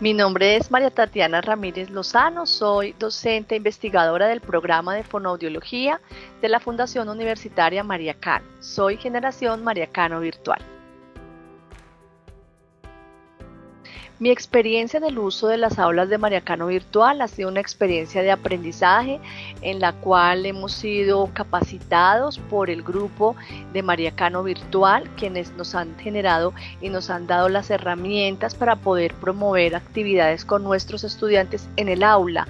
Mi nombre es María Tatiana Ramírez Lozano, soy docente investigadora del programa de fonoaudiología de la Fundación Universitaria María Cano. Soy generación María Cano Virtual. Mi experiencia en el uso de las aulas de Mariacano Virtual ha sido una experiencia de aprendizaje en la cual hemos sido capacitados por el grupo de Mariacano Virtual, quienes nos han generado y nos han dado las herramientas para poder promover actividades con nuestros estudiantes en el aula.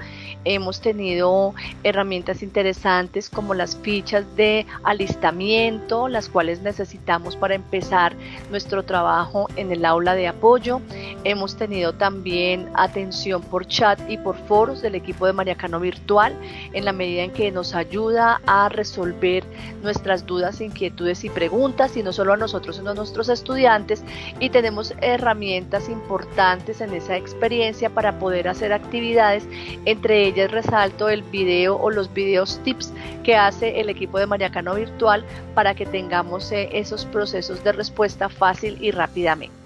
Hemos tenido herramientas interesantes como las fichas de alistamiento, las cuales necesitamos para empezar nuestro trabajo en el aula de apoyo. Hemos tenido también atención por chat y por foros del equipo de Mariacano Virtual en la medida en que nos ayuda a resolver nuestras dudas, inquietudes y preguntas y no solo a nosotros sino a nuestros estudiantes. Y tenemos herramientas importantes en esa experiencia para poder hacer actividades entre ellas resalto el video o los videos tips que hace el equipo de Mariacano Virtual para que tengamos eh, esos procesos de respuesta fácil y rápidamente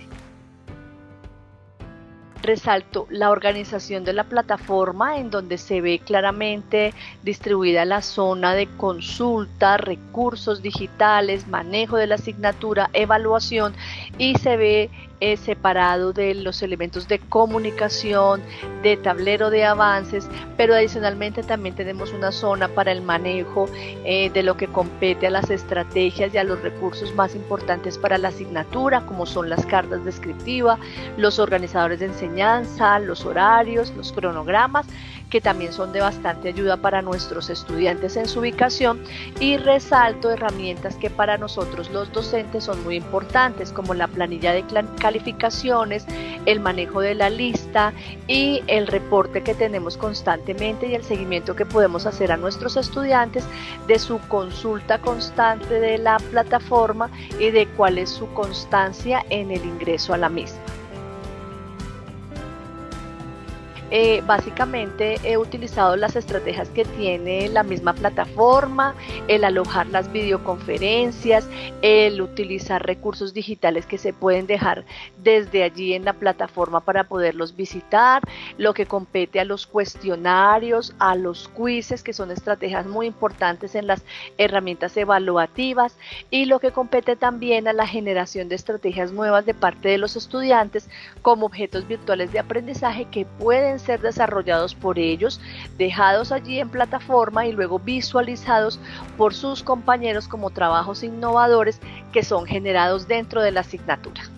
resalto la organización de la plataforma en donde se ve claramente distribuida la zona de consulta, recursos digitales, manejo de la asignatura, evaluación y se ve es separado de los elementos de comunicación, de tablero de avances, pero adicionalmente también tenemos una zona para el manejo eh, de lo que compete a las estrategias y a los recursos más importantes para la asignatura, como son las cartas descriptivas, los organizadores de enseñanza, los horarios, los cronogramas, que también son de bastante ayuda para nuestros estudiantes en su ubicación y resalto herramientas que para nosotros los docentes son muy importantes, como la planilla de calificaciones, el manejo de la lista y el reporte que tenemos constantemente y el seguimiento que podemos hacer a nuestros estudiantes de su consulta constante de la plataforma y de cuál es su constancia en el ingreso a la misma. Eh, básicamente he utilizado las estrategias que tiene la misma plataforma, el alojar las videoconferencias, el utilizar recursos digitales que se pueden dejar desde allí en la plataforma para poderlos visitar, lo que compete a los cuestionarios, a los quizzes, que son estrategias muy importantes en las herramientas evaluativas, y lo que compete también a la generación de estrategias nuevas de parte de los estudiantes como objetos virtuales de aprendizaje que ser desarrollados por ellos, dejados allí en plataforma y luego visualizados por sus compañeros como trabajos innovadores que son generados dentro de la asignatura.